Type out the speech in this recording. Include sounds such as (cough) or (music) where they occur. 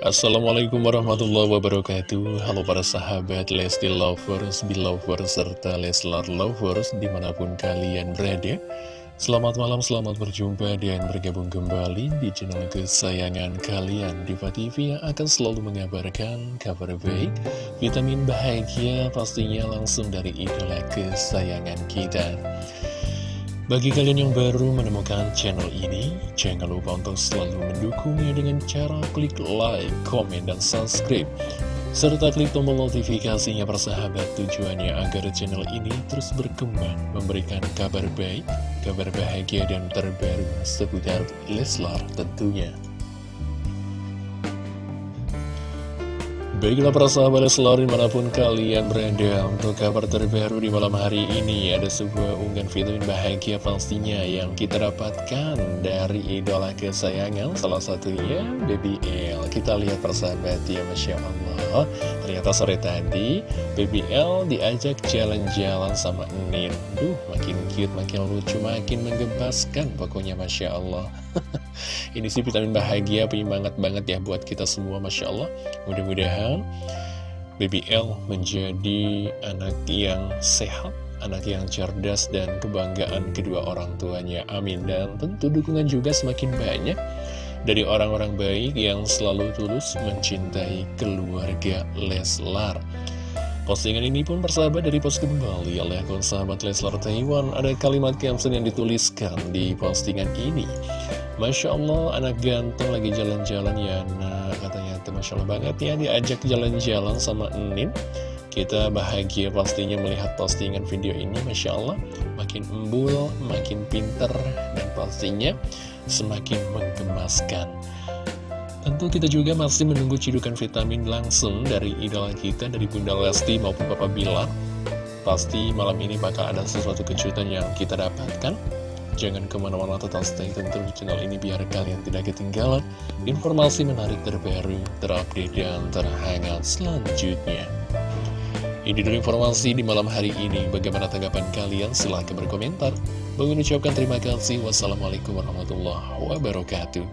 Assalamualaikum warahmatullahi wabarakatuh. Halo para sahabat Lesti Lovers, Belovers, serta Leslar Lovers di mana pun kalian berada. Selamat malam, selamat berjumpa dan bergabung kembali di channel kesayangan kalian. Diva TV yang akan selalu mengabarkan kabar baik Vitamin bahagia pastinya langsung dari idola kesayangan kita bagi kalian yang baru menemukan channel ini, jangan lupa untuk selalu mendukungnya dengan cara klik like, komen, dan subscribe. Serta klik tombol notifikasinya persahabat tujuannya agar channel ini terus berkembang, memberikan kabar baik, kabar bahagia, dan terbaru seputar Leslar tentunya. Baiklah para sahabat selalu di mana pun kalian berada Untuk kabar terbaru di malam hari ini Ada sebuah unggahan vitamin bahagia pastinya Yang kita dapatkan dari idola kesayangan Salah satunya Baby L. Kita lihat persahabat ya Masya Allah. Ternyata sore tadi Baby L diajak jalan-jalan sama Nin. Duh makin cute, makin lucu, makin menggebaskan Pokoknya Masya Allah (laughs) Ini sih vitamin bahagia, penyemangat banget ya buat kita semua, Masya Allah. Mudah-mudahan BBL menjadi anak yang sehat, anak yang cerdas dan kebanggaan kedua orang tuanya. Amin. Dan tentu dukungan juga semakin banyak dari orang-orang baik yang selalu tulus mencintai keluarga Leslar. Postingan ini pun bersahabat dari post kembali oleh akun sahabat Leslar Taiwan. Ada kalimat caption yang dituliskan di postingan ini. Masya Allah, anak ganteng lagi jalan-jalan ya, nah katanya itu Masya Allah banget ya, diajak jalan-jalan sama Enin. Kita bahagia pastinya melihat postingan video ini, Masya Allah, makin embul, makin pinter, dan pastinya semakin menggemaskan. Tentu kita juga masih menunggu cidukan vitamin langsung dari idola kita, dari Bunda Lesti maupun Papa Bilar. Pasti malam ini bakal ada sesuatu kejutan yang kita dapatkan. Jangan ke mana-mana tetap stay tentu di channel ini biar kalian tidak ketinggalan informasi menarik terbaru, terupdate, dan terhangat selanjutnya. Ini dulu informasi di malam hari ini. Bagaimana tanggapan kalian? Silahkan berkomentar. Mengucapkan terima kasih. Wassalamualaikum warahmatullahi wabarakatuh.